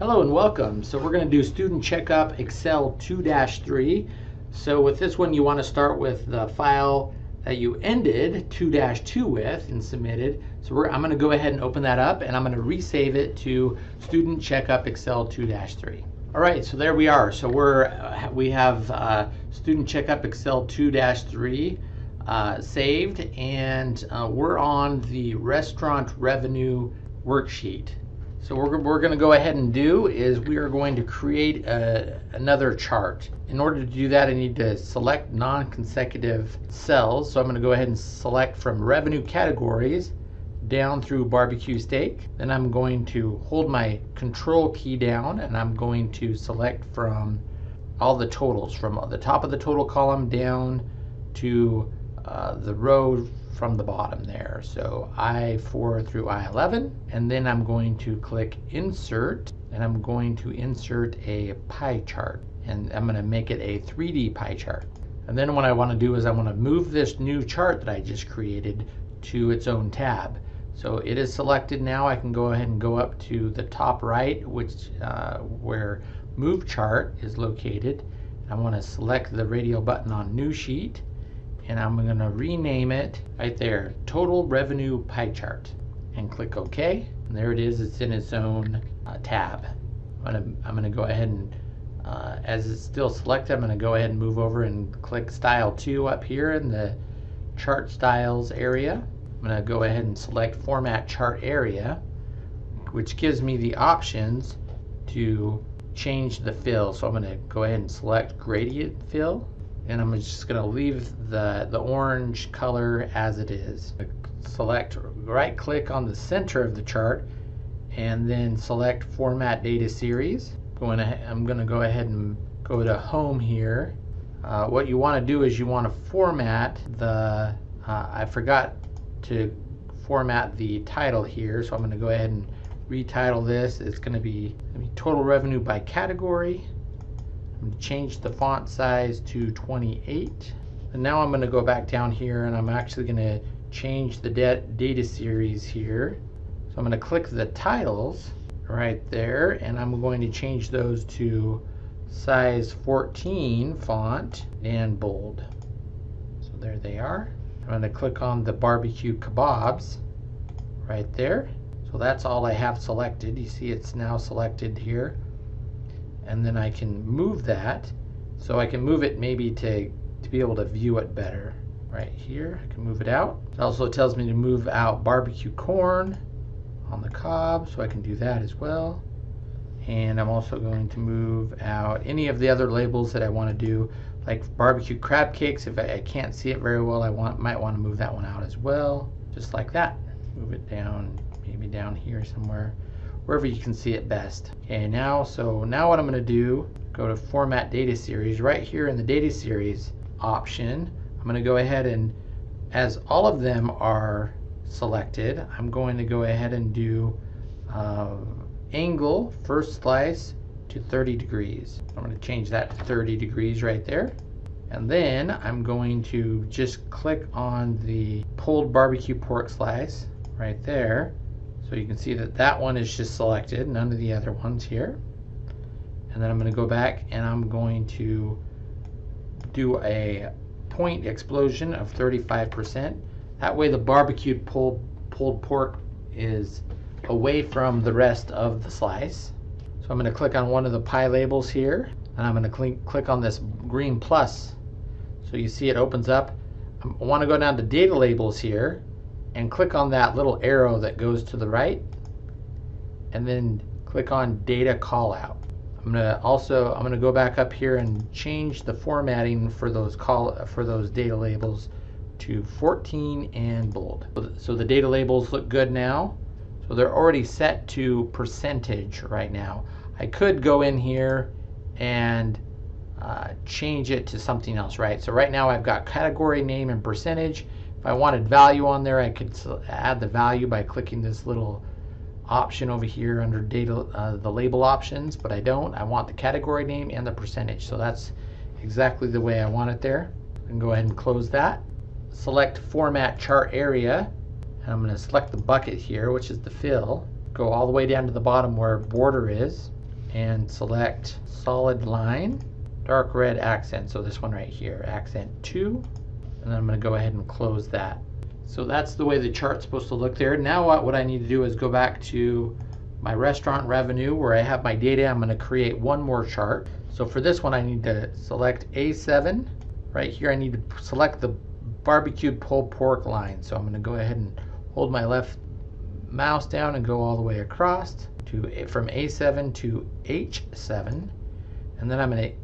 Hello and welcome. So we're going to do Student Checkup Excel 2-3. So with this one you want to start with the file that you ended 2-2 with and submitted. So I'm going to go ahead and open that up and I'm going to resave it to Student Checkup Excel 2-3. All right, so there we are. So we're uh, we have uh, Student Checkup Excel 2-3 uh, saved and uh, we're on the restaurant revenue worksheet. So what we're, we're going to go ahead and do is we are going to create a, another chart. In order to do that, I need to select non-consecutive cells. So I'm going to go ahead and select from revenue categories down through barbecue steak. Then I'm going to hold my control key down and I'm going to select from all the totals from the top of the total column down to uh, the row from the bottom there. So I4 through I11 and then I'm going to click insert and I'm going to insert a pie chart and I'm going to make it a 3D pie chart. And then what I want to do is I want to move this new chart that I just created to its own tab. So it is selected now. I can go ahead and go up to the top right, which uh, where Move Chart is located. I want to select the radio button on New Sheet, and I'm going to rename it right there, Total Revenue Pie Chart, and click OK. And there it is. It's in its own uh, tab. I'm going to I'm to go ahead and uh, as it's still selected, I'm going to go ahead and move over and click Style 2 up here in the Chart Styles area. I'm going to go ahead and select Format Chart Area, which gives me the options to change the fill. So I'm going to go ahead and select Gradient Fill, and I'm just going to leave the, the orange color as it is. Select right click on the center of the chart and then select Format Data Series. Going I'm going to go ahead and go to Home here. Uh, what you want to do is you want to format the, uh, I forgot to format the title here. So I'm going to go ahead and retitle this. It's going to be, be total revenue by category. I'm to change the font size to 28. And now I'm going to go back down here and I'm actually going to change the data series here. So I'm going to click the titles right there and I'm going to change those to size 14 font and bold. So there they are. I'm going to click on the barbecue kebabs right there. So that's all I have selected. You see it's now selected here. And then I can move that. So I can move it maybe to, to be able to view it better. Right here, I can move it out. It also tells me to move out barbecue corn on the cob, so I can do that as well. And I'm also going to move out any of the other labels that I want to do like barbecue crab cakes. If I, I, can't see it very well, I want might want to move that one out as well, just like that. Move it down, maybe down here somewhere, wherever you can see it best. Okay, now, so now what I'm going to do, go to Format Data Series. Right here in the Data Series option, I'm going to go ahead and, as all of them are selected, I'm going to go ahead and do uh, angle, first slice, to 30 degrees. I'm to change that to 30 degrees right there. And then I'm going to just click on the pulled barbecue pork slice right there. So you can see that that one is just selected, none of the other ones here. And then I'm going to go back and I'm going to do a point explosion of 35%. That way the barbecued pulled, pulled pork is away from the rest of the slice. So I'm going to click on one of the pie labels here, and I'm going to cl click on this green plus. So you see it opens up. I want to go down to data labels here and click on that little arrow that goes to the right and then click on data callout. I'm going to also I'm going to go back up here and change the formatting for those call for those data labels to 14 and bold. So the data labels look good now. So they're already set to percentage right now. I could go in here and uh, change it to something else, right? So right now I've got category name and percentage. If I wanted value on there, I could add the value by clicking this little option over here under data, uh, the label options, but I don't. I want the category name and the percentage. So that's exactly the way I want it there. I can go ahead and close that. Select format chart area. And I'm going to select the bucket here, which is the fill. Go all the way down to the bottom where border is and select solid line, dark red accent. So this one right here, accent 2. And then I'm going to go ahead and close that. So that's the way the chart's supposed to look there. Now what, what I need to do is go back to my restaurant revenue where I have my data. I'm going to create one more chart. So for this one, I need to select A7. Right here, I need to select the barbecued pulled pork line. So I'm going to go ahead and hold my left mouse down and go all the way across to from A7 to H7. And then I'm going to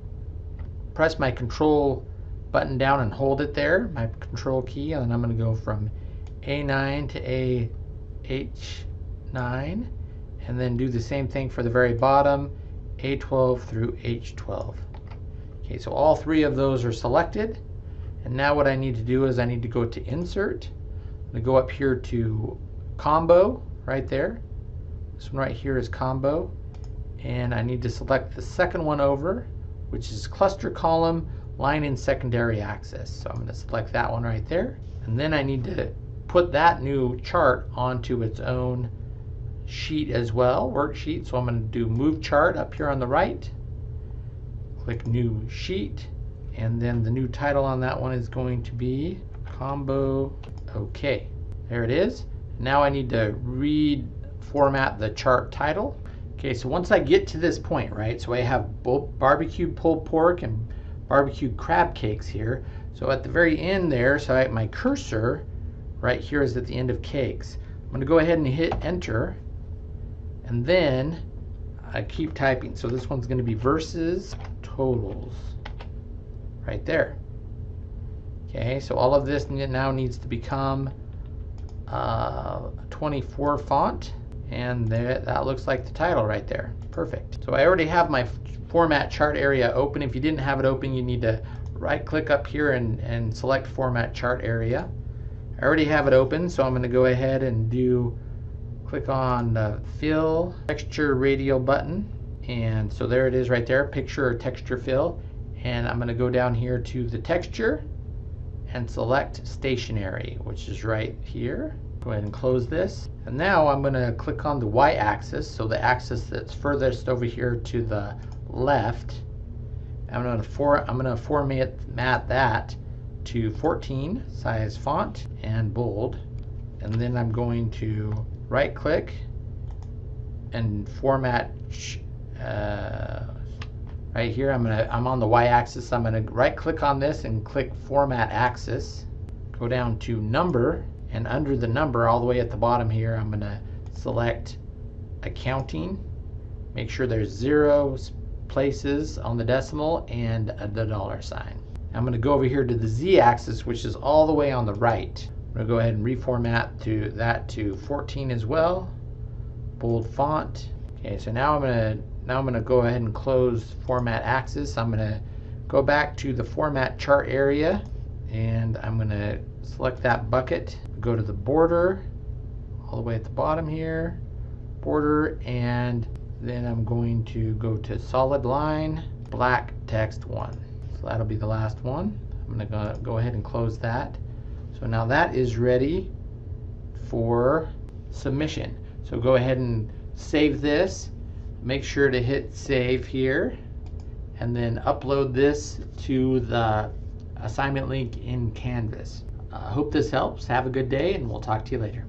press my control button down and hold it there, my control key, and then I'm going to go from A9 to AH9 and then do the same thing for the very bottom, A12 through H12. Okay, so all three of those are selected. And now what I need to do is I need to go to Insert. I'm going to go up here to Combo, right there. This one right here is Combo. And I need to select the second one over, which is Cluster Column Line in Secondary Axis. So I'm going to select that one right there. And then I need to put that new chart onto its own sheet as well, worksheet. So I'm going to do move chart up here on the right. Click new sheet. And then the new title on that one is going to be combo OK. There it is. Now I need to read format the chart title. Okay, so once I get to this point, right, so I have both barbecued pulled pork and barbecued crab cakes here. So at the very end there, so I, my cursor right here is at the end of cakes. I'm going to go ahead and hit enter and then I keep typing. So this one's going to be versus totals right there. Okay, so all of this now needs to become uh, 24 font and there, that looks like the title right there. Perfect. So I already have my format chart area open. If you didn't have it open, you need to right click up here and, and select format chart area. I already have it open, so I'm going to go ahead and do click on the fill texture radial button and so there it is right there picture or texture fill and I'm going to go down here to the texture and select stationery which is right here go ahead and close this. And now I'm going to click on the y-axis so the axis that's furthest over here to the left. I'm going to for I'm going to format that to 14 size font and bold. And then I'm going to right click and format uh, right here. I'm gonna I'm on the y-axis. I'm gonna right click on this and click format axis. Go down to number and under the number all the way at the bottom here I'm gonna select accounting make sure there's zero places on the decimal and the dollar sign I'm going to go over here to the z-axis which is all the way on the right I'm going to go ahead and reformat to that to 14 as well. Bold font. Okay, so now I'm going to now I'm going to go ahead and close format axis. I'm going to go back to the format chart area and I'm going to select that bucket. Go to the border all the way at the bottom here. Border and then I'm going to go to solid line black text one. So that'll be the last one. I'm going to go ahead and close that. So now that is ready for submission. So go ahead and save this. Make sure to hit save here and then upload this to the assignment link in Canvas. I uh, hope this helps. Have a good day and we'll talk to you later.